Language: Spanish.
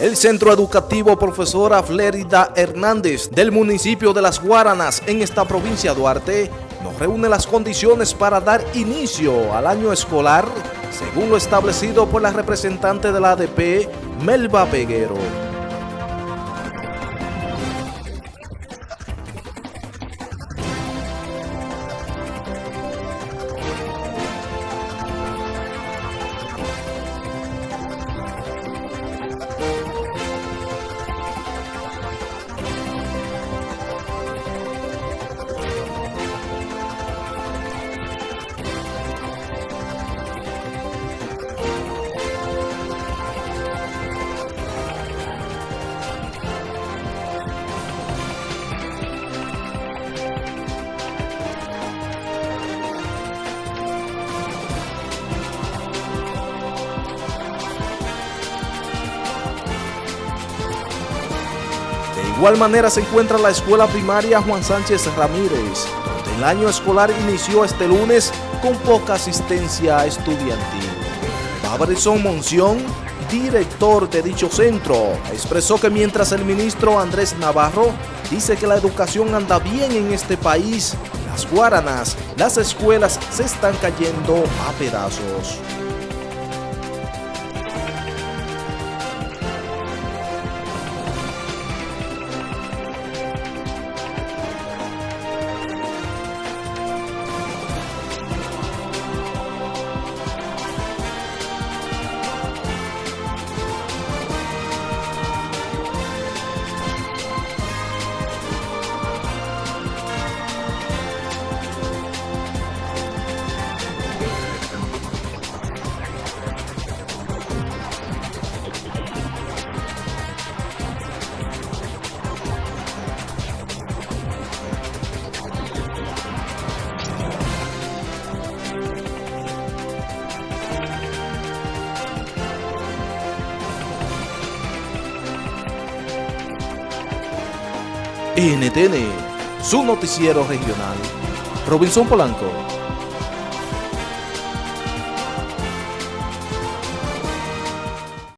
El Centro Educativo Profesora Flérida Hernández del municipio de Las Guaranas en esta provincia de Duarte nos reúne las condiciones para dar inicio al año escolar según lo establecido por la representante de la ADP, Melba Peguero. Igual manera se encuentra la escuela primaria Juan Sánchez Ramírez, donde el año escolar inició este lunes con poca asistencia estudiantil. Fabrizón Monción, director de dicho centro, expresó que mientras el ministro Andrés Navarro dice que la educación anda bien en este país, las guaranas, las escuelas se están cayendo a pedazos. NTN, su noticiero regional. Robinson Polanco.